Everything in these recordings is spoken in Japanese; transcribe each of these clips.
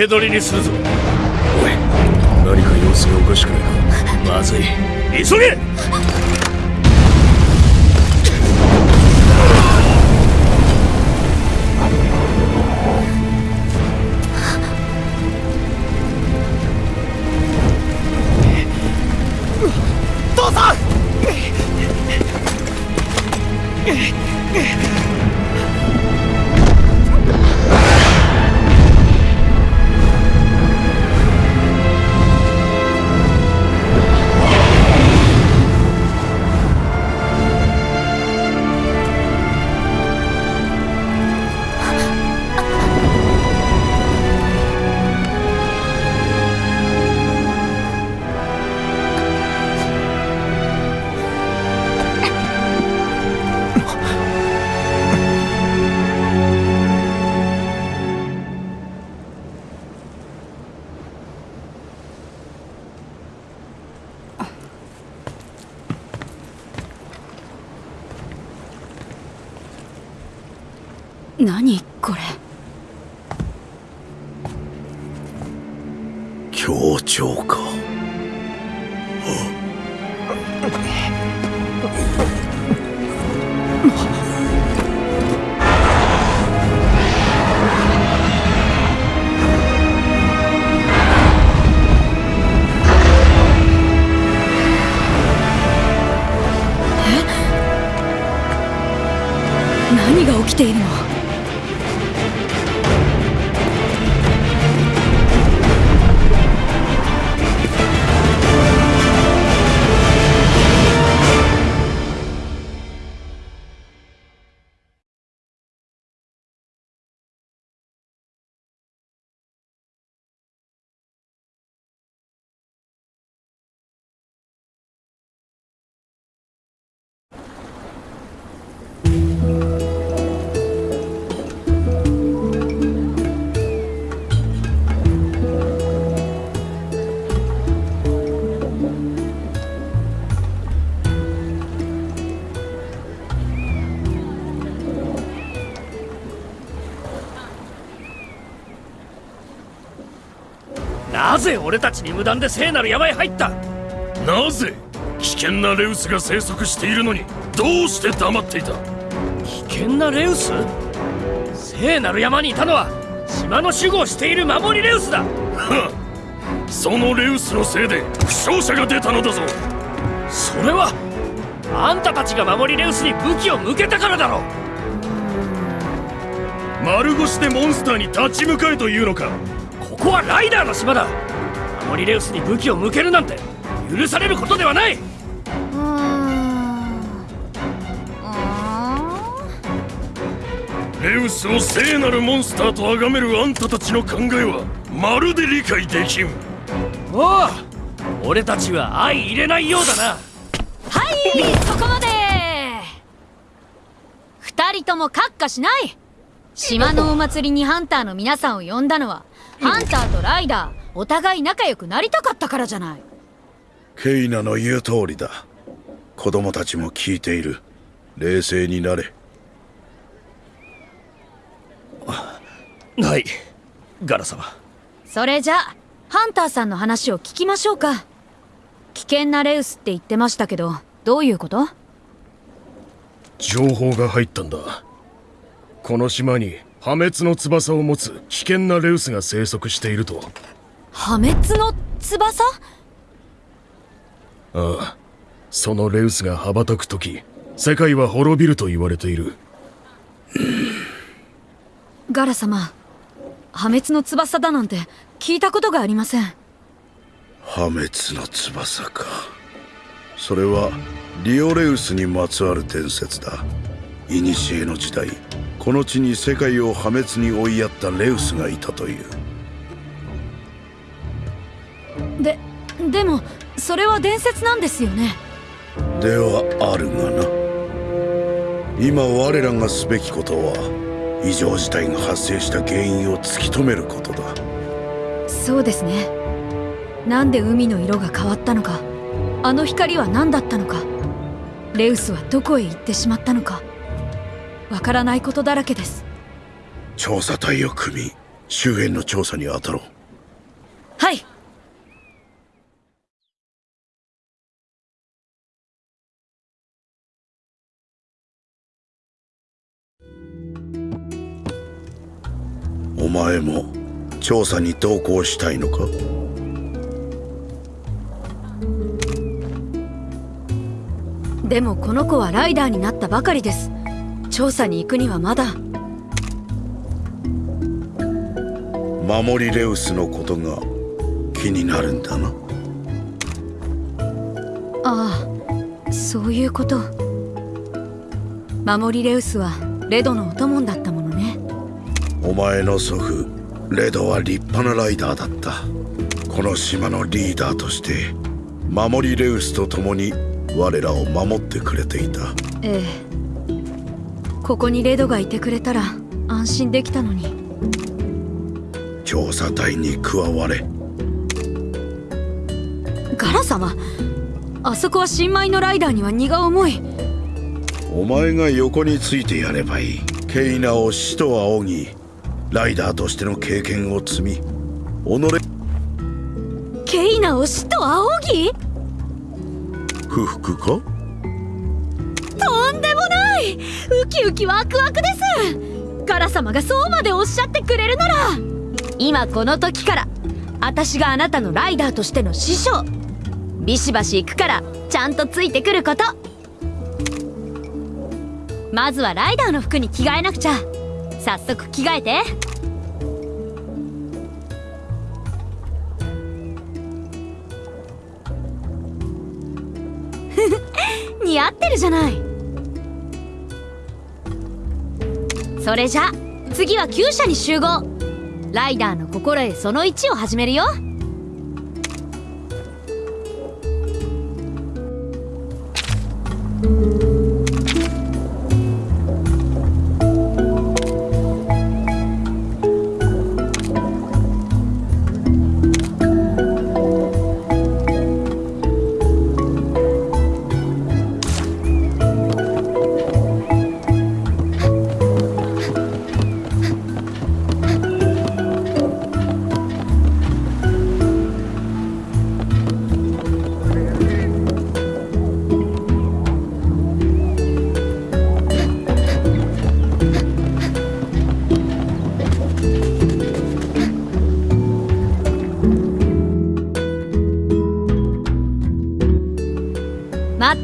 け捕りにするぞ。おい何か様子がおかしくないか？まずい。急げ何これ？協調か。何が起きているの？ぜ俺たちに無断で聖なる山へ入った。なぜ危険なレウスが生息しているのにどうして黙っていた？危険なレウス？聖なる山にいたのは島の守護をしている守りレウスだ。そのレウスのせいで負傷者が出たのだぞ。それはあんたたちが守りレウスに武器を向けたからだろ丸腰でモンスターに立ち向かえというのか？ここはライダーの島だ守りレウスに武器を向けるなんて許されることではない。レウスを聖なるモンスターと崇めるあんたたちの考えはまるで理解できん。おう俺たちは相入れないようだな。はいそこまで。二人とも閣下しない。島のお祭りにハンターの皆さんを呼んだのはハンターとライダーお互い仲良くなりたかったからじゃない。ケイナの言う通りだ。子供たちも聞いている。冷静になれ。はい。ガラ様。それじゃあハンターさんの話を聞きましょうか。危険なレウスって言ってましたけどどういうこと？情報が入ったんだ。この島に破滅の翼を持つ危険なレウスが生息していると破滅の翼？ああそのレウスが羽ばたく時世界は滅びると言われている。ガラ様破滅の翼だなんて聞いたことがありません。破滅の翼か。それはリオレウスにまつわる伝説だ。古の時代この地に世界を破滅に追いやったレウスがいたというででもそれは伝説なんですよね。ではあるがな。今我らがすべきことは異常事態が発生した原因を突き止めることだ。そうですね。なんで海の色が変わったのか。あの光は何だったのか。レウスはどこへ行ってしまったのか。わからないことだらけです。調査隊を組み周辺の調査に当たろう。はい前も調査に同行したいのか？でもこの子はライダーになったばかりです。調査に行くにはまだ。守りレウスのことが気になるんだな。ああそういうこと。守りレウスはレドのお供だったもの。ねお前の祖父レドは立派なライダーだった。この島のリーダーとして守りレウスと共に我らを守ってくれていた。ええ。ここにレドがいてくれたら安心できたのに。調査隊に加われ。ガラ様あそこは新米のライダーには荷が重い。お前が横についてやればいい。ケイナを死と仰ぎライダーとしての経験を積み己ケイナを死と仰ぎ？不服か？とんでもない！ウキウキワクワクです！ガラ様がそうまでおっしゃってくれるなら！今この時から私があなたのライダーとしての師匠ビシバシ行くからちゃんとついてくること。まずはライダーの服に着替えなくちゃ早速着替えて。似合ってるじゃない。それじゃ次は厩舎に集合。ライダーの心得その1を始めるよ。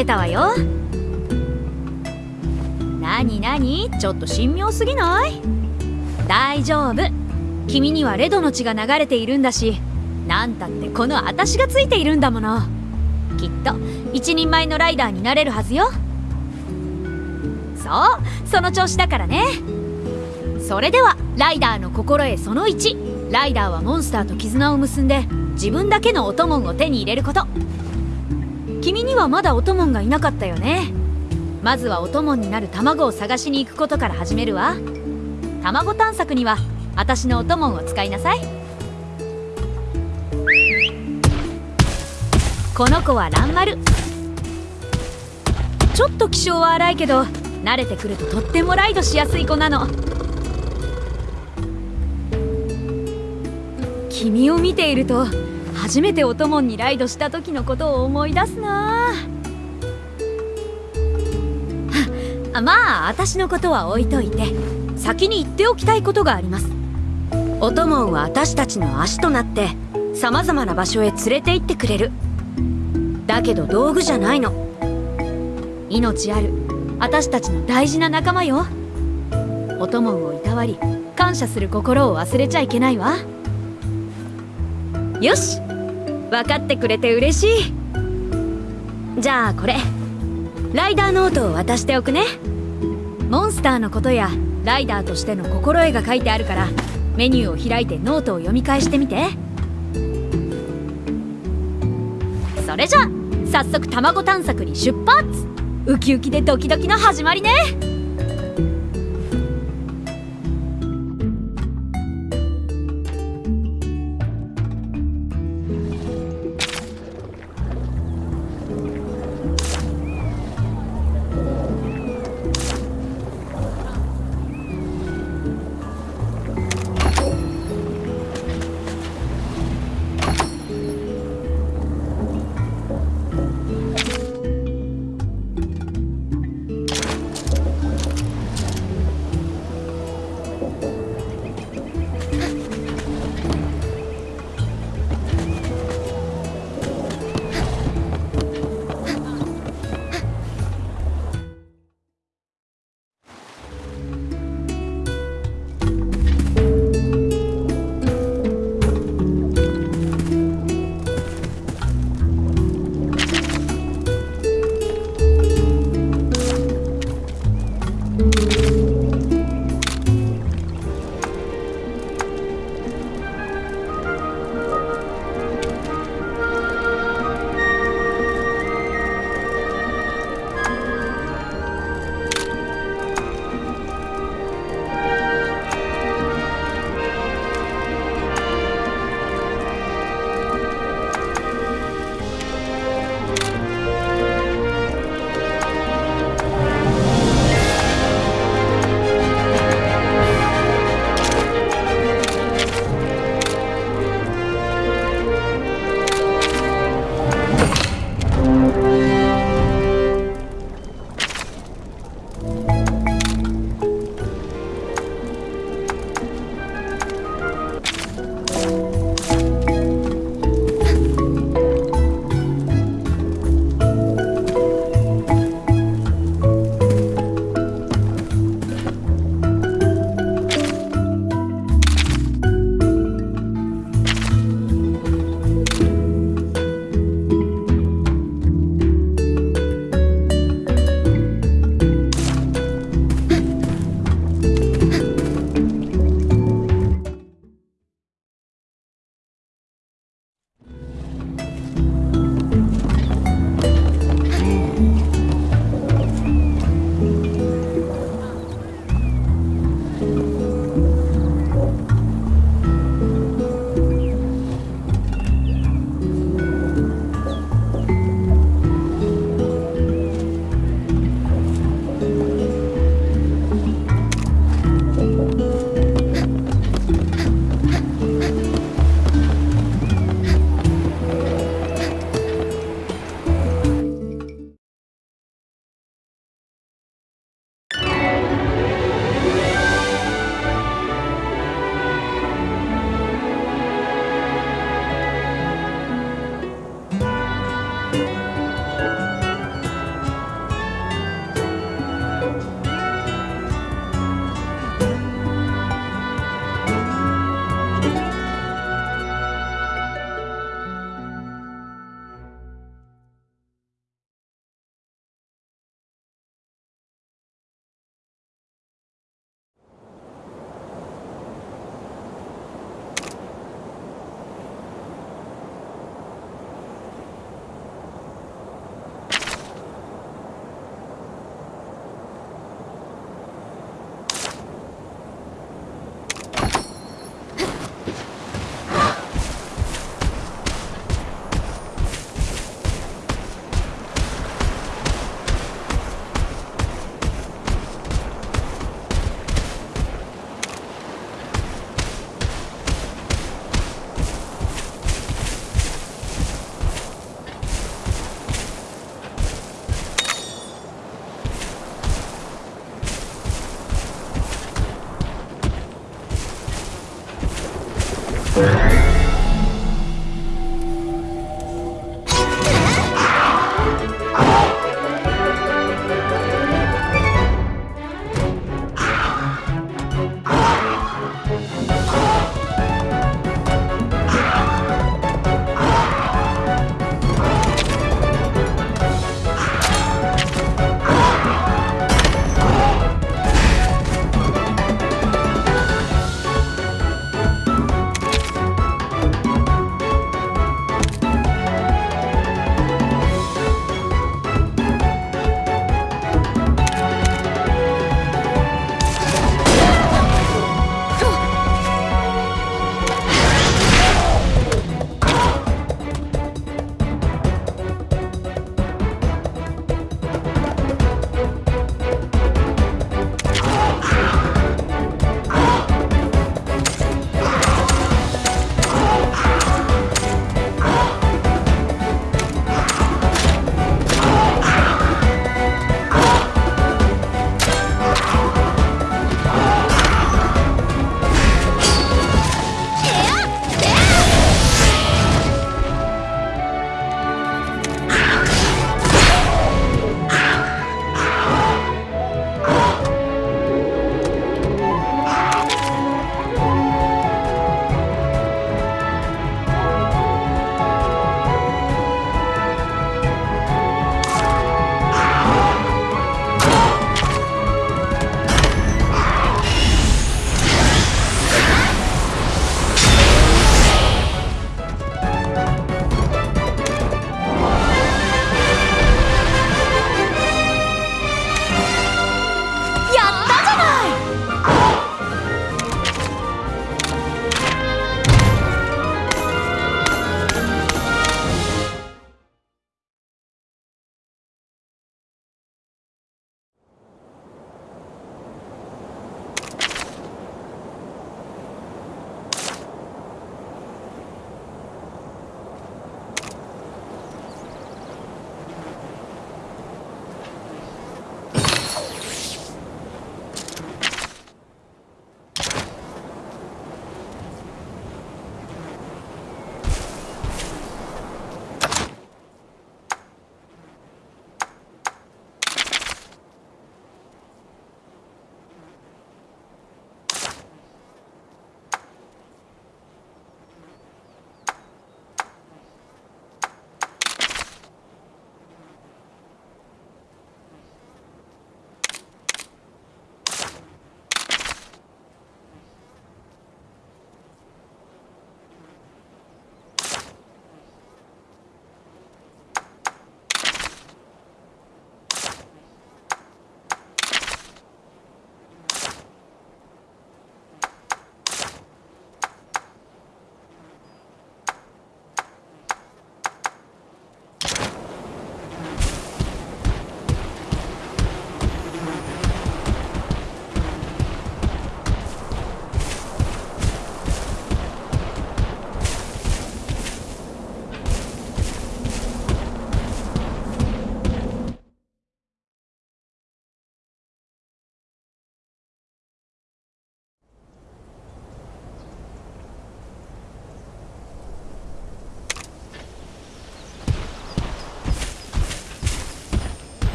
てたわよ。なになに？ちょっと神妙すぎない？大丈夫。君にはレドの血が流れているんだしなんたってこの私がついているんだもの。きっと一人前のライダーになれるはずよ。そうその調子だからね。それではライダーの心得その1ライダーはモンスターと絆を結んで自分だけのお供を手に入れること。にはまだお供がいなかったよね。まずはお供になる卵を探しに行くことから始めるわ。卵探索には私のお供を使いなさい。この子はランマルちょっと気性は荒いけど慣れてくるととってもライドしやすい子なの。君を見ていると初めてお供にライドした時のことを思い出すなまあ私のことは置いといて先に言っておきたいことがあります。お供は私たちの足となって様々な場所へ連れて行ってくれる。だけど道具じゃないの。命ある私たちの大事な仲間よ。オトモンをいたわり感謝する心を忘れちゃいけないわ。よし分かってくれて嬉しい。じゃあこれ。ライダーノートを渡しておくね。モンスターのことやライダーとしての心得が書いてあるからメニューを開いてノートを読み返してみて。それじゃ早速卵探索に出発。ウキウキでドキドキの始まりね。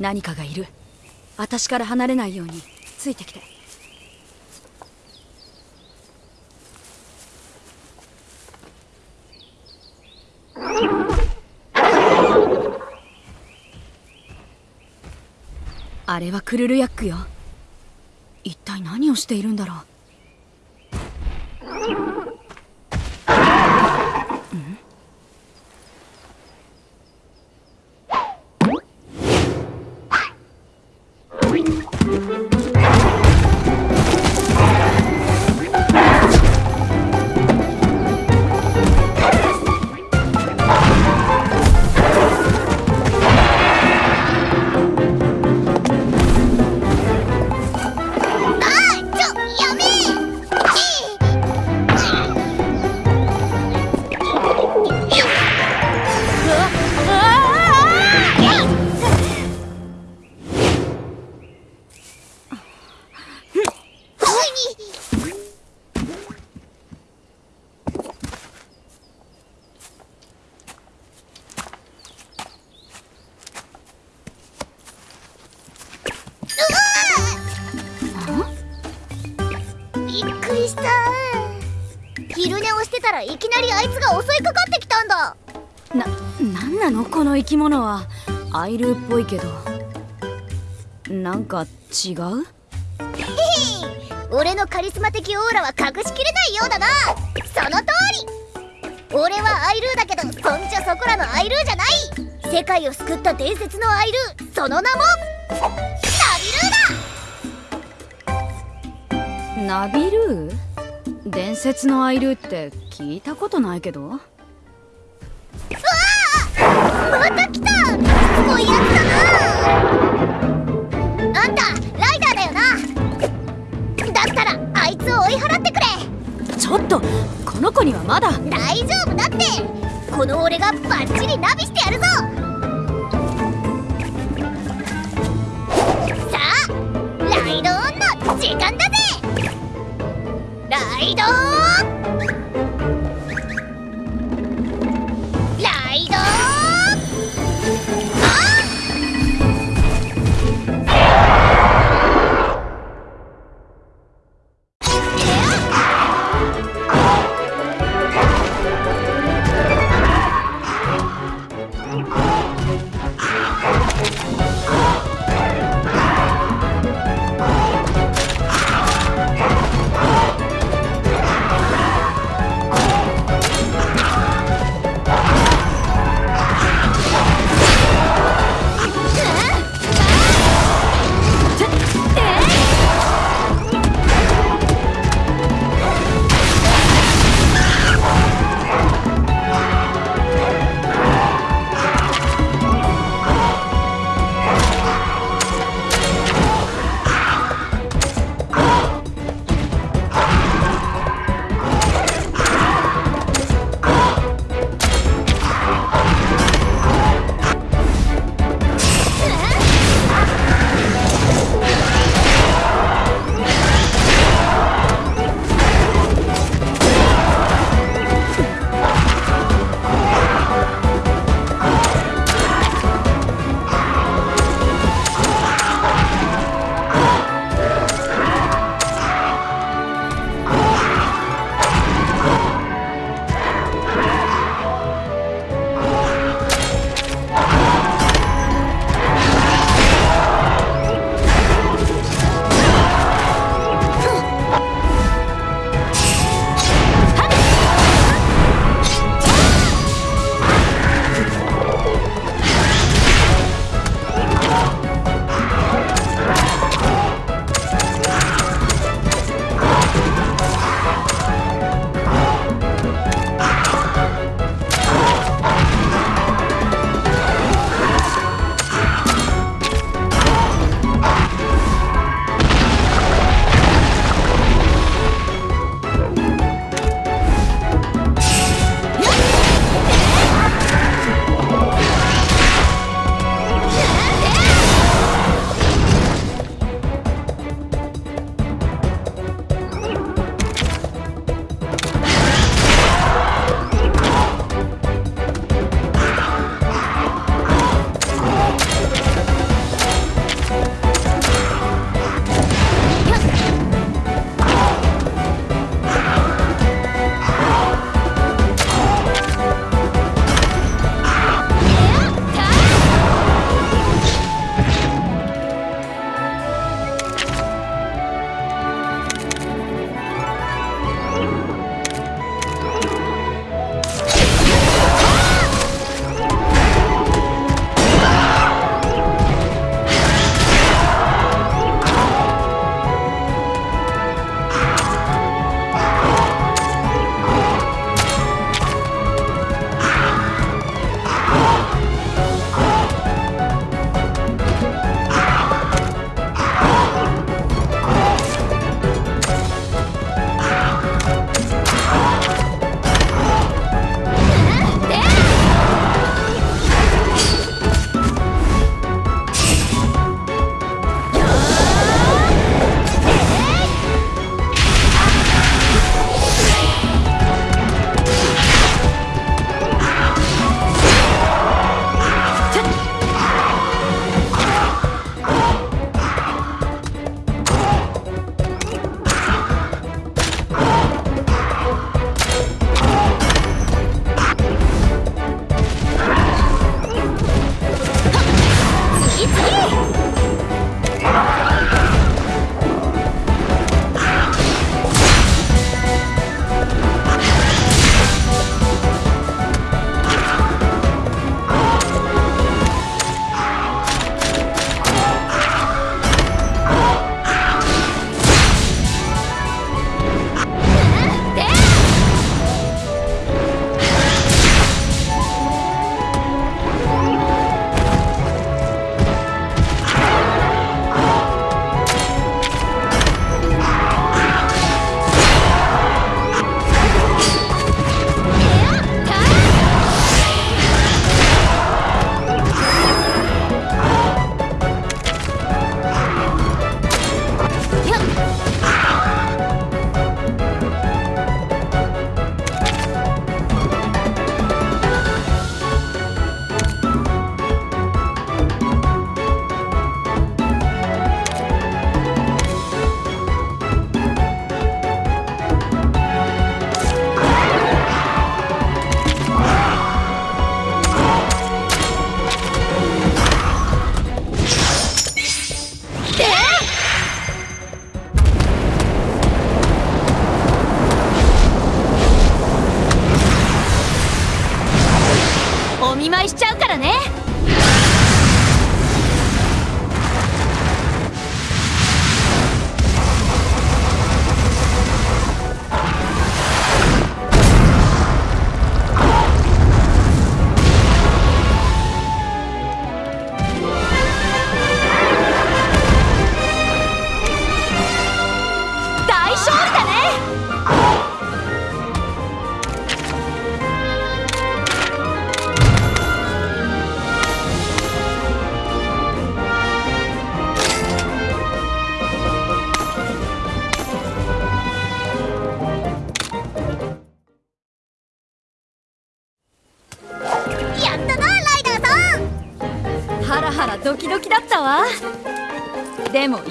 何かがいる。私から離れないようについてきて。あれはクルルヤックよ。一体何をしているんだろう。襲いかかってきたんだ。な、なんなの？この生き物は。アイルーっぽいけど。なんか違う？俺のカリスマ的オーラは隠しきれないようだな。その通り。俺はアイルーだけどそんじゃそこらのアイルーじゃない。世界を救った伝説のアイルー。その名もナビルーだ。ナビルー？伝説のアイルーって聞いたことないけど。また来た。やつだな。あんたライダーだよな。だったらあいつを追い払ってくれ。ちょっとこの子にはまだ。大丈夫だって。この俺がバッチリナビしてやるぞ。さあライドオンの時間だぜライド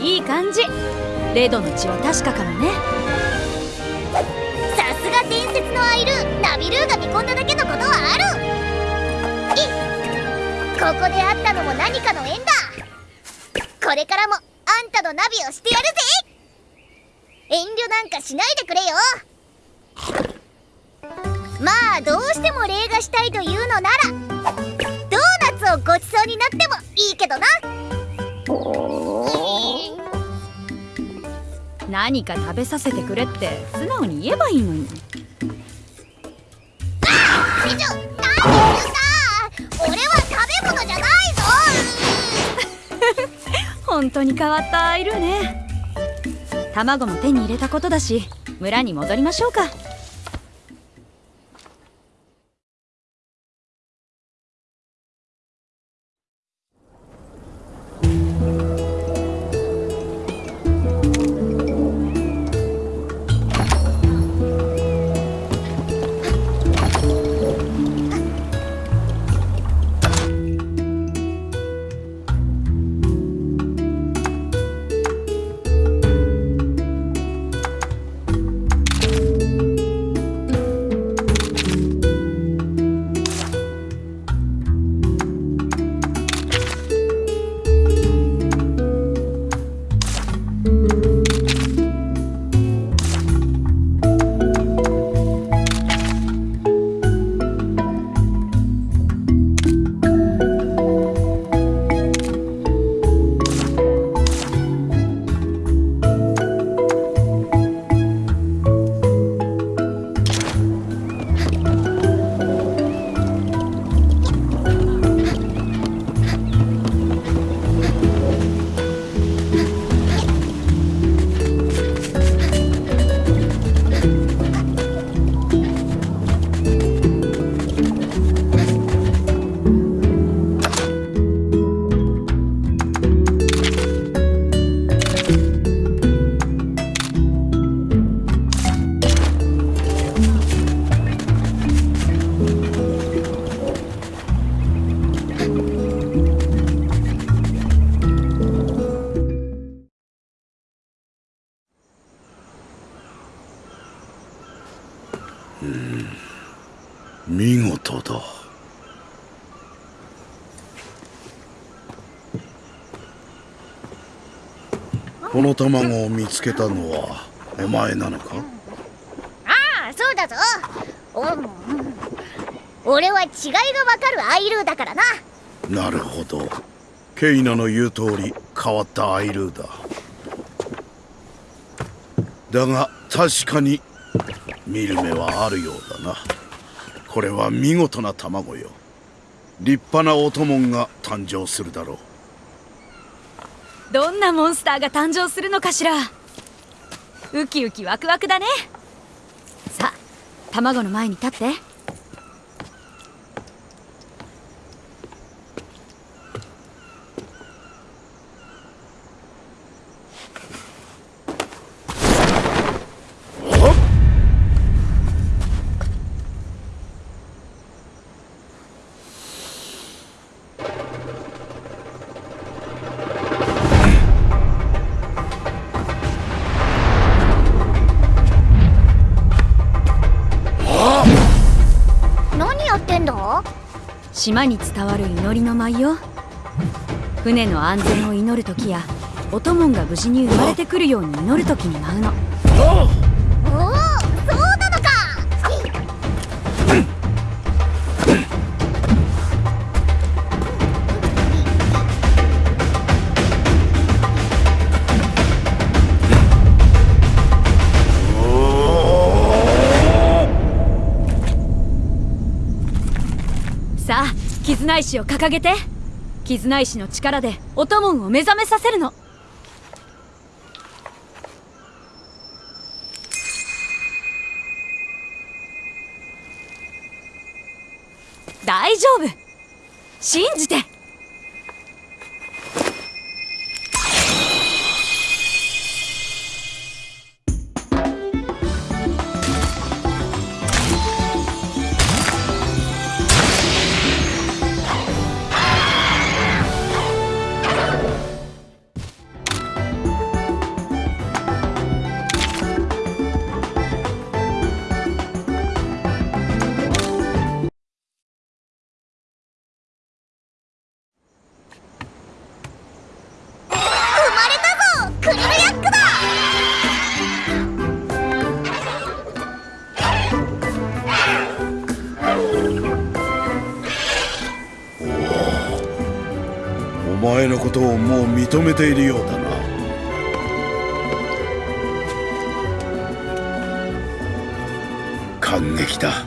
いい感じ。レドの血は確かかもね。さすが伝説のアイル。ーナビルーが見込んだだけのことはある。いここで会ったのも何かの縁だ。これからもあんたのナビをしてやるぜ。遠慮なんかしないでくれよ。まあどうしても礼がしたいというのならドーナツをごちそうになってもいいけどな。何か食べさせてくれって素直に言えばいいのに。美女なんで言うんだ俺は食べ物じゃないぞ。本当に変わったアイルーね。卵も手に入れたことだし村に戻りましょうか卵を見つけたのはお前なのか？ああそうだぞ。お俺は違いがわかるアイルーだからな。なるほど。ケイナの言う通り変わったアイルーだ。だが確かに見る目はあるようだな。これは見事な卵よ。立派なオトモンが誕生するだろうどんなモンスターが誕生するのかしら。ウキウキワクワクだね。さあ卵の前に立って。島に伝わる祈りの舞よ。船の安全を祈る時やお供が無事に生まれてくるように祈る時に舞うの。絆石を掲げて絆石の力でオトモンを目覚めさせるの。大丈夫。信じて。認めているようだな。感激だ。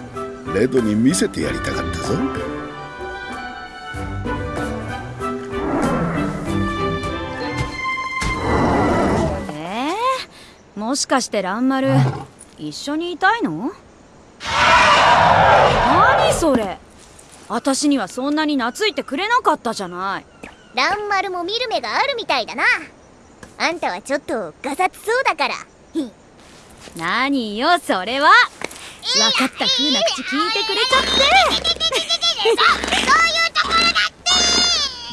レドに見せてやりたかったぞ。えー、もしかして蘭丸一緒にいたいの？何それ。私にはそんなに懐いてくれなかったじゃないランマルも見る目があるみたいだな。あんたはちょっとガサツそうだから。ひ何よそれは。分かった風な口聞いてくれちゃって。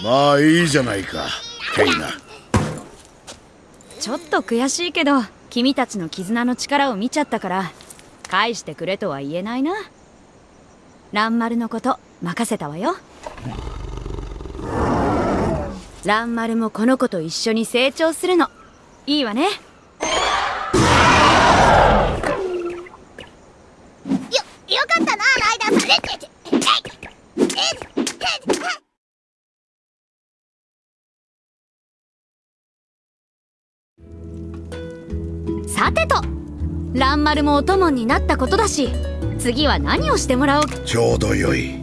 まあいいじゃないかケイナ。ちょっと悔しいけど君たちの絆の力を見ちゃったから返してくれとは言えないな。蘭丸のこと任せたわよ蘭丸もこの子と一緒に成長するの。いいわね。よよかったなライダーさん。えっえっさてと蘭丸もお供になったことだし次は何をしてもらおうちょうどよい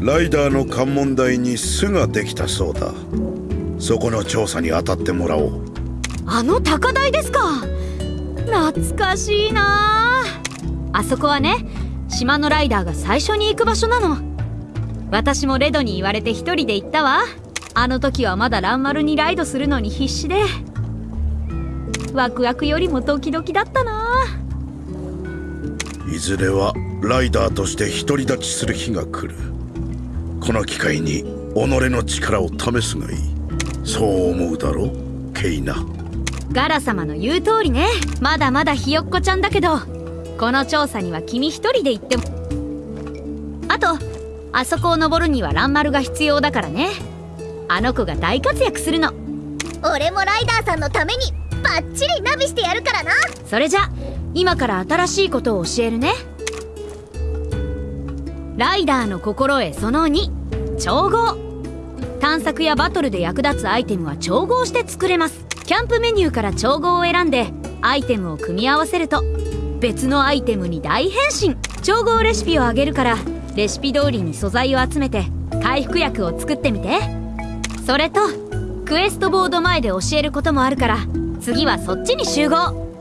ライダーの関門台に巣ができたそうだ。そこの調査に当たってもらおう。あの高台ですか。懐かしいな。ああそこはね島のライダーが最初に行く場所なの。私もレドに言われて一人で行ったわ。あの時はまだランマルにライドするのに必死で。ワクワクよりもドキドキだったな。いずれはライダーとして独り立ちする日が来るこの機会に己の力を試すがいい。そう思うだろケイナ。ガラ様の言う通りね。まだまだひよっこちゃんだけどこの調査には君一人で行っても。あとあそこを登るにはランマルが必要だからね。あの子が大活躍するの。俺もライダーさんのためにバッチリナビしてやるからな。それじゃ今から新しいことを教えるねライダーの心得その2調合。探索やバトルで役立つアイテムは調合して作れます。キャンプメニューから調合を選んでアイテムを組み合わせると別のアイテムに大変身。調合レシピをあげるからレシピ通りに素材を集めて回復薬を作ってみて。それとクエストボード前で教えることもあるから次はそっちに集合。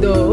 調